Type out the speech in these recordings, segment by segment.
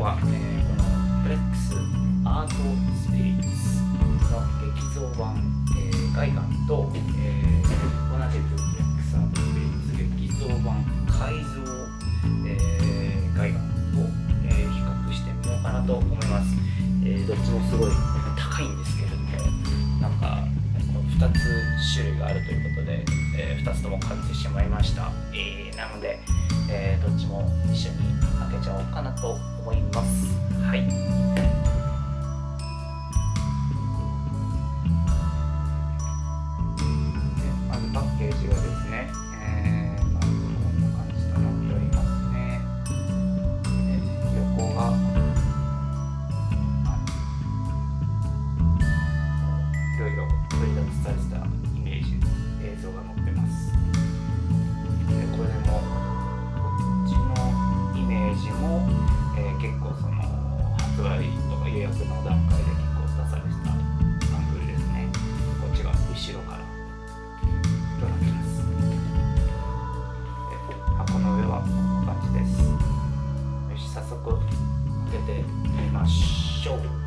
は、えー、このフレックスアートスピリッツの劇像版、えー、ガイガンと、えー、同じくフレックスアートスピリッツ劇像版改造、えー、ガイガンを、えー、比較してみようかなと思います、えー、どっちもすごい高いんですけれどもなんかこの2つ種類があるということで、えー、2つとも買ってしまいました、えー、なので、えー、どっちも一緒に開けちゃおうかなと思います。はい。ましょう。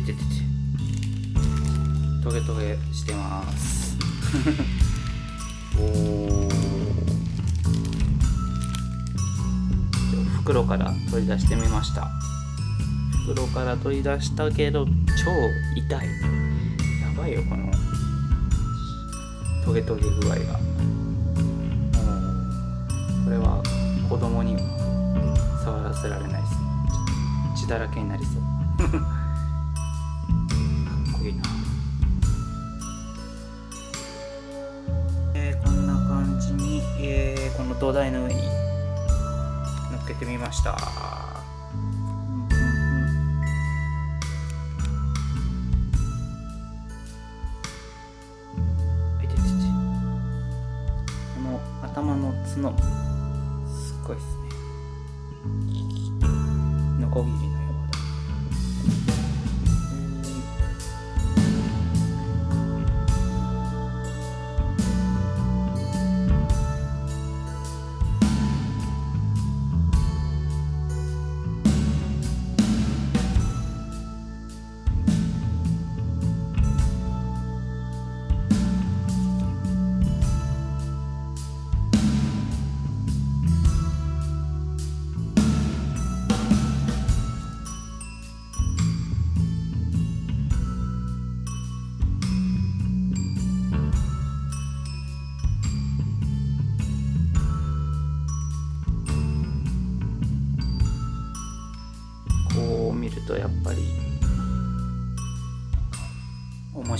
ててててトゲトゲしてます。おお袋から取り出してみました。袋から取り出したけど超痛い。やばいよこのトゲトゲ具合が。これは子供には触らせられないです。血だらけになりそう。いなえーこんな感じに、えーこの土台の上に乗っけてみました。この頭の角すっごいですね。ノコギリ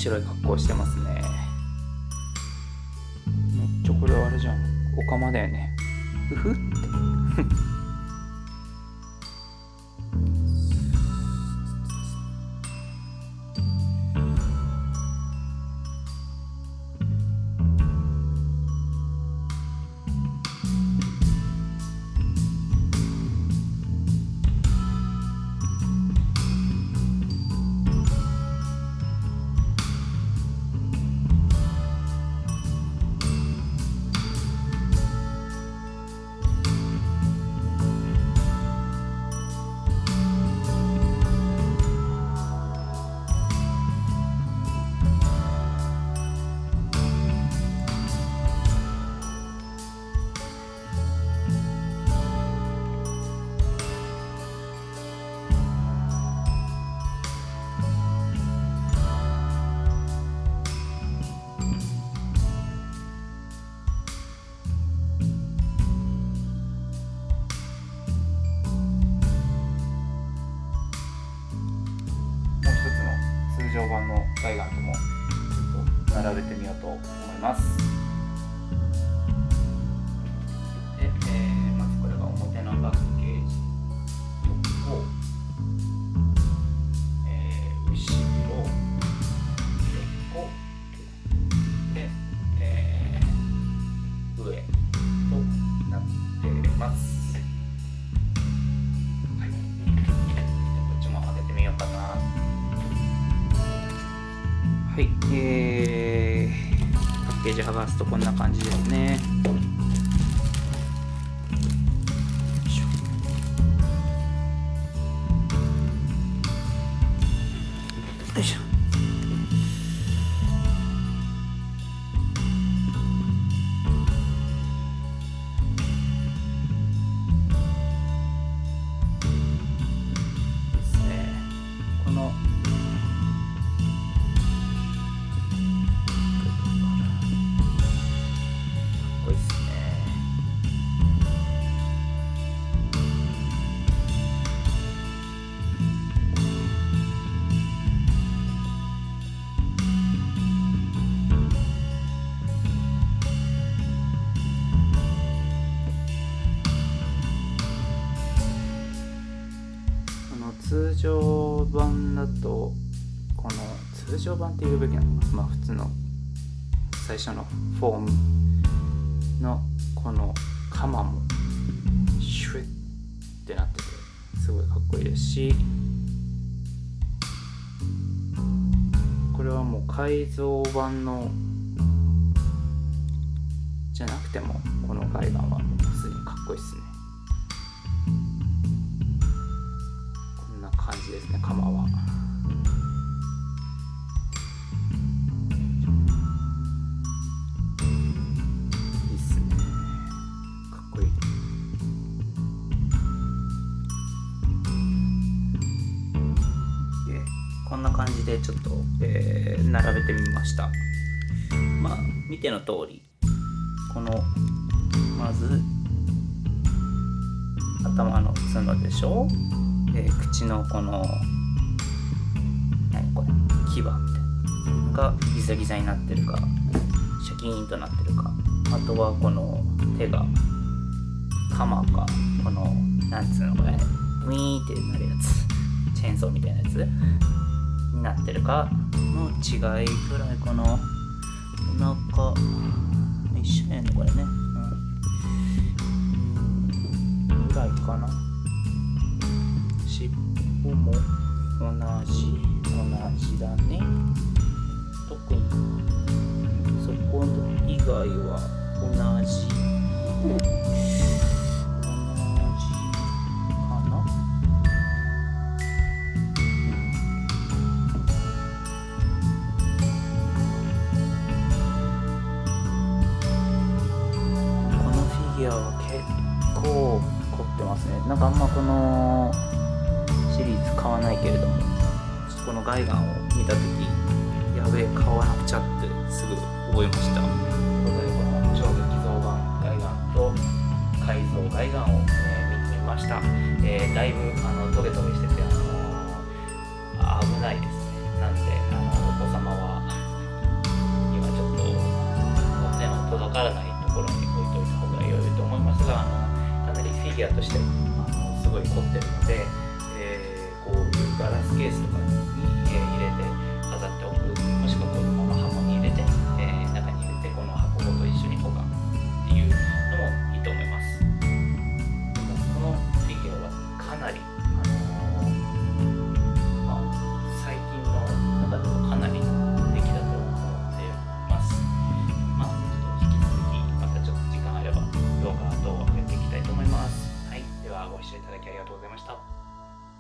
白い格好してますね。めっちゃこれあれじゃん。オカマだよね。ふふって。並べてみようと思います。パッケージ剥がすとこんな感じですね。通常版って言うべきなのかまあ普通の最初のフォームのこのカマもシュッってなっててすごいかっこいいですしこれはもう改造版のじゃなくてもこの海岸はもう普通にかっこいいですねこんな感じですね釜は。感じでちょっと、えー並べてみました。まあ見ての通りこのまず頭の角でしょ、えー口のこの何？これ牙みたいながギザギザになってるかシャキーンとなってるか。あとはこの手が鎌かこのなんつうのこれウィーンってなるやつ。チェーンソーみたいなやつ。になってるか？の違いぐらいかな。お腹一緒やねこれね。うん。ぐらいかな。尻尾も同じ同じだね。特にそこ以外は同じ。ますね。なんかあんまこのシリーズ買わないけれどもこのガイガンを見た時やべえ買わなくちゃってすぐ覚えました。ということでこの超激増版ガイガンと改造ガイガンを、えー見てみました、えーだいぶあのアとしてもあのすごい凝ってるので、えーこういうガラスケースとかに